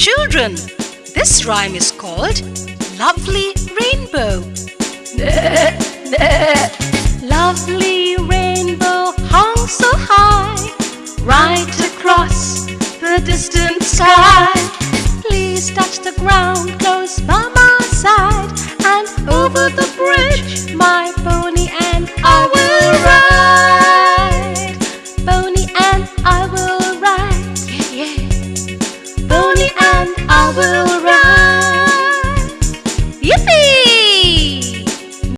Children, this rhyme is called Lovely Rainbow. Lovely rainbow hung so high, right across the distant sky. Please touch the ground close by my side, and over the and I will